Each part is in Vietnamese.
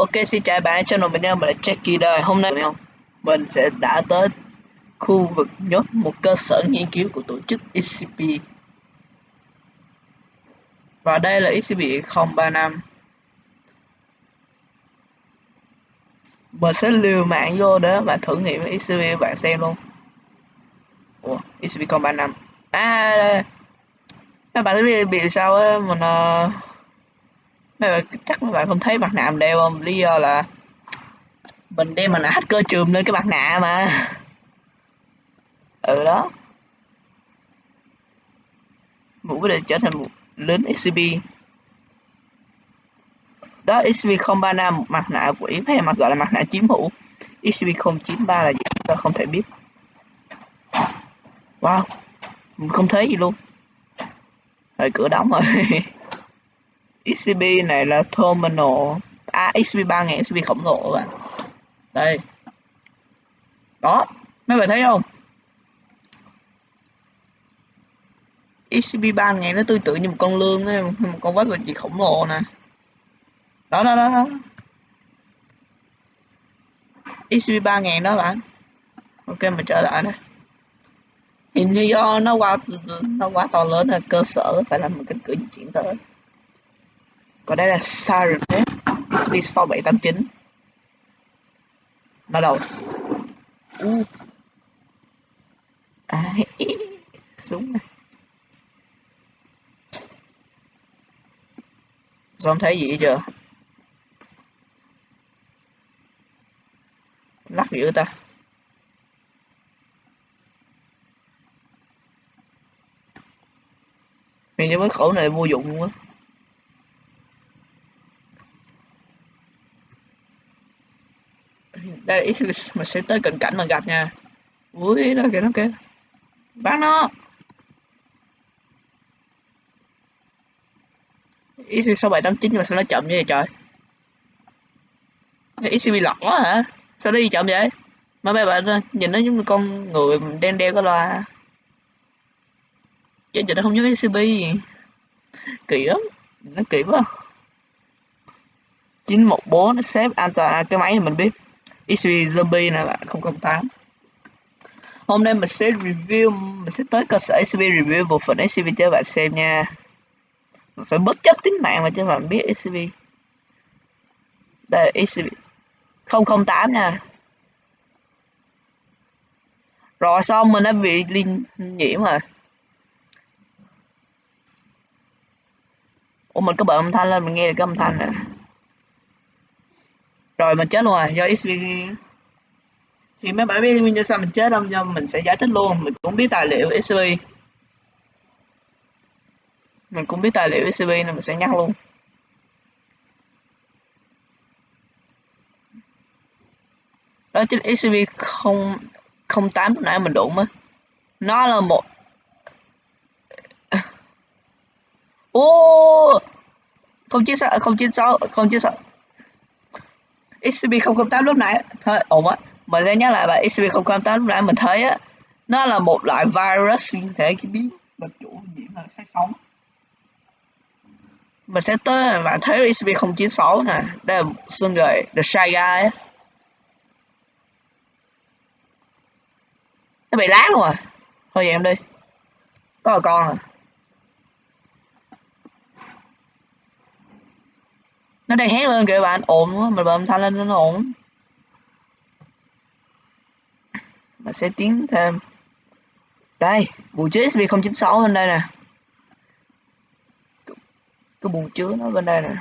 Ok xin chào bạn channel mình nha, mình là Jackie đây. Hôm nay mình sẽ đã tới khu vực nhất một cơ sở nghiên cứu của tổ chức ECP Và đây là ECP 035 Mình sẽ liều mạng vô đó và thử nghiệm ECP bạn xem luôn. Ủa, ECP 035 À, đây. Các bạn biết bị sao á, mình uh, mấy bạn chắc mấy bạn không thấy mặt nạ mình đeo không? Lý do là mình đem mặt nạ hacker chùm lên cái mặt nạ mà. Ừ đó. Mũ để trở thành một lính SCP đó SCP-035 mặt nạ quỷ hay mặt gọi là mặt nạ chiếm hữu? SCP-093 là gì? Ta không thể biết. Wow. Mình không thấy gì luôn. Rồi, cửa đóng rồi. XCB này là terminal. À XCB 3000 XCB khổng lồ các bạn. Đây. Đó. Mấy bạn thấy không? XCB 3000 nó tương tự như một con lương ấy, một con vết vật chị khổng lồ nè. Đó đó đó, đó. XCB 3000 đó bạn. Ok mình trở lại đây. Hình như do nó quá nó quá to lớn là cơ sở phải làm một cái cửa di chuyển tới còn đây là Siren Head SP 6789 bắt đầu. Uh. à, súng này. Không thấy gì chưa? Lắc dữ ta. Như cái khẩu này vô dụng luôn á đây, mình sẽ tới cận cảnh mà gặp nha. Ui đó kìa, nó kìa. Bán nó. ECB sáu bảy tám chín nhưng mà sao nó chậm như vậy trời? ECB lọt quá hả? Sao nó đi chậm vậy? Mà mấy bạn ờ, nhìn nó giống như con người đen đeo cái loa. Chứ giờ nó không giống ECB kỳ lắm. Nó kỳ quá. 914 nó xếp an toàn. À, cái máy này mình biết. XP Zombie nè bạn 008 Hôm nay mình sẽ review, mình sẽ tới cơ sở SCP review bộ phận SCP cho bạn xem nha. Mình phải bất chấp tính mạng mà cho bạn biết SCP đây là SCP 008 nha. Rồi, xong mình đã bị liên nhiễm rồi. Ủa, mình có bật âm thanh lên, mình nghe được cái âm thanh nè rồi mình chết luôn rồi, do XP thì mấy bạn biết nguyên nhân sao mình chết không? Do mình sẽ giải thích luôn. Mình cũng biết tài liệu XP mình cũng biết tài liệu XP nên mình sẽ nhắc luôn. Đó chính XCP không không tám lúc nãy mình đụng á. Nó là một ô! Không chín sáu, không chín sáu, không chín sáu. SCP-008 lúc nãy. Thôi, ổn á. Mình sẽ nhắc lại bài SCP-008 lúc nãy mình thấy á, nó là một loại virus sinh thể cái biến vật chủ nhiễm là xác sống. Mình sẽ tới bạn thấy SCP-096 nè. Đây là xương gầy The Shy Guy á. Nó bị lát luôn rồi thôi vậy em đi. Có là con à. Nó đang hét lên kìa bạn ồn quá mình bấm thanh lên nó ổn mình sẽ tiến thêm. Đây bù chứa SB 096 bên đây nè. Cái bù chứa nó bên đây nè.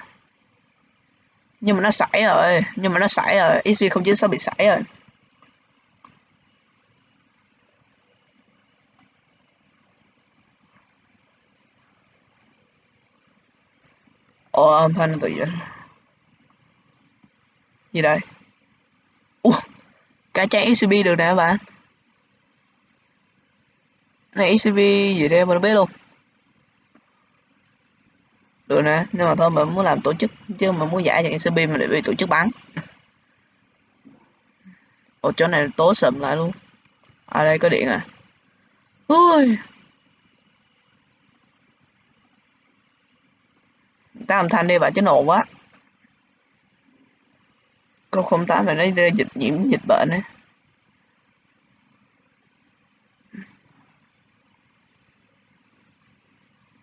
Nhưng mà nó sảy rồi nhưng mà nó sảy rồi SB 096 bị sảy rồi. Ồ, âm thanh nó tự vậy gì đây? Ủa, cả trang ECB được nè các bạn này ECB gì đây mình biết luôn. Được nè nhưng mà thôi mình muốn làm tổ chức chứ mà muốn giải cho ECB mà để bị tổ chức bắn. Ở chỗ này tối sầm lại luôn. Ở à, đây có điện à. Ui. Ta âm thanh đi bạn chứ nổ quá. 008 là nó dịch nhiễm dịch bệnh ấy.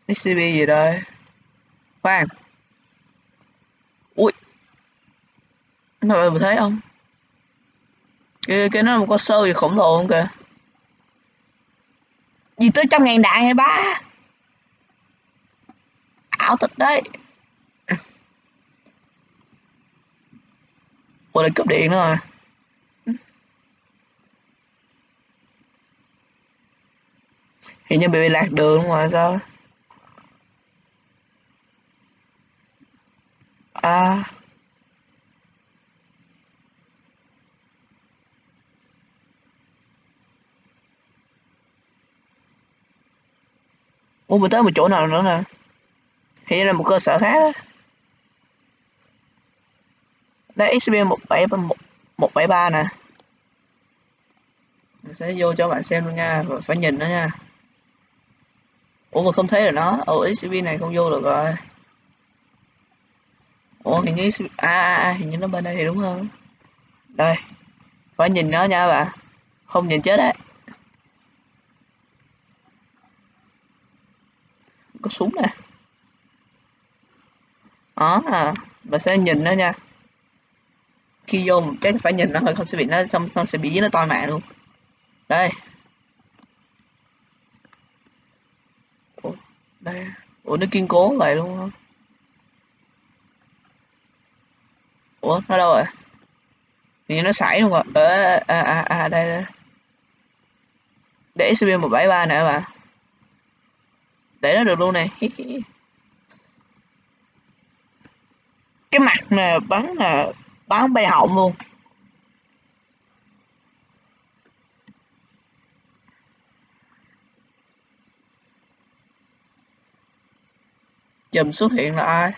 SCP gì đây? Khoan. Ui. Mọi người thấy không? Cái cái nó một con sâu gì khổng lồ không kìa? Gì tới trăm ngàn đại hay ba? Ảo thật đấy. Ủa lại cúp điện nữa à hình như bị lạc đường ngoài sao? À. Ủa mình tới một chỗ nào nữa nè? Hình như là một cơ sở khác á. Đây XP 173 nè. Mình sẽ vô cho bạn xem luôn nha Phải nhìn nó nha. Ủa mà không thấy rồi nó. Ồ XP này không vô được rồi. Ủa hình như à, à, à hình như nó bên đây thì đúng hơn. Đây Phải nhìn nó nha bạn. Không nhìn chết đấy. Có súng nè. Đó à và sẽ nhìn nó nha khi vô chắc phải nhìn nó thôi không sẽ bị nó xong không sẽ bị nó toi mạng luôn. Đây. Ủa, đây. Ủa nó kiên cố vậy luôn không ủa nó đâu rồi? Thì nó xảy luôn rồi ờ à à à đây đây. Để SCP 173 nè bạn để nó được luôn này. Cái mặt nè bắn là bán bay họng luôn. Chùm xuất hiện là ai?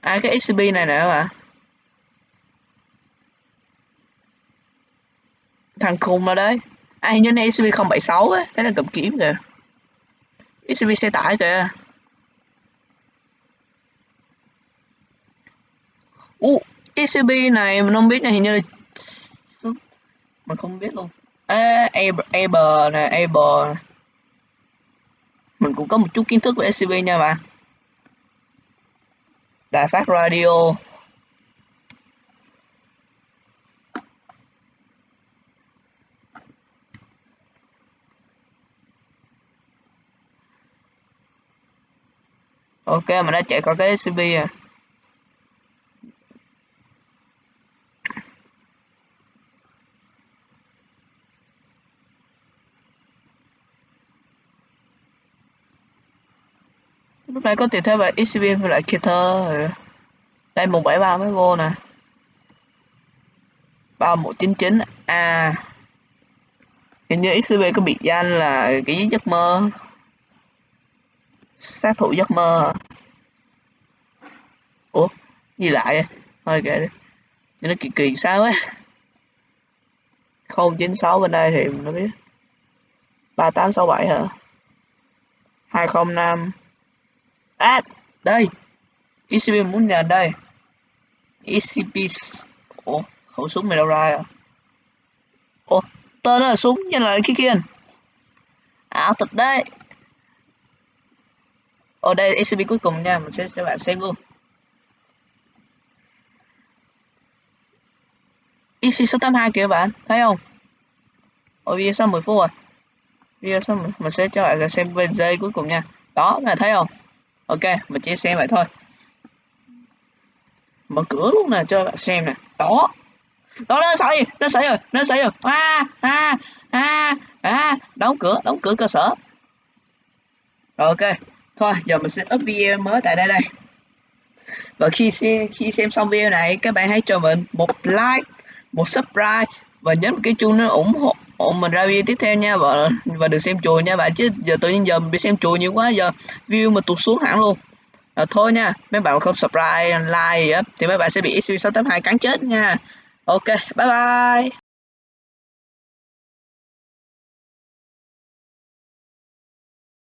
Ai cái XCP này nè các bạn? Thằng khùng mà đấy ai như này XCP 076 á? Thấy là cầm kiếm kìa. XCP xe tải kìa. Ủa, ECB này mình không biết này hình như là mình không biết luôn. À, Eber này, Eber mình cũng có một chút kiến thức về ECB nha bạn đài phát radio. Ok mình đã chạy qua cái ECB à lúc này có tiền thế bài XCP với lại thơ đây 173 mới vô nè. 3199 a. Hình như XCB có biệt danh là cái giấc mơ. Sát thủ giấc mơ. Ủa gì lại thôi kệ đi. Nó kỳ kỳ sao ấy. Không chín sáu bên đây thì nó biết. Ba tám sáu bảy hả? Hai không năm à đây. ECP muốn nhờ đây. ECP ủa, khẩu súng mày đâu ra à ủa, tên là súng nhưng là cái kia ảo à, thật đấy. Ở đây ECP cuối cùng nha, mình sẽ cho bạn xem luôn. EC số 82 kìa bạn, thấy không? Ở video sau 10 phút rồi. Video sau mình sẽ cho bạn xem về giây cuối cùng nha. Đó bạn thấy không? Ok, mình chỉ xem vậy thôi. Mở cửa luôn nè, cho bạn xem nè. Đó. Đó, nó xảy nó xảy rồi, nó xảy rồi. A a a a đóng cửa đóng cửa cơ sở. Rồi, ok. Thôi, giờ mình sẽ up video mới tại đây đây. Và khi xem khi xem xong video này, các bạn hãy cho mình một like, một subscribe và nhấn cái chuông nó ủng hộ ủng mình ra video tiếp theo nha và và được xem chùa nha bạn chứ giờ tự nhiên giờ mình bị xem chùa nhiều quá giờ view mà tụt xuống hẳn luôn. À, thôi nha mấy bạn không subscribe like gì á thì mấy bạn sẽ bị xv 682 cắn chết nha. Ok bye bye.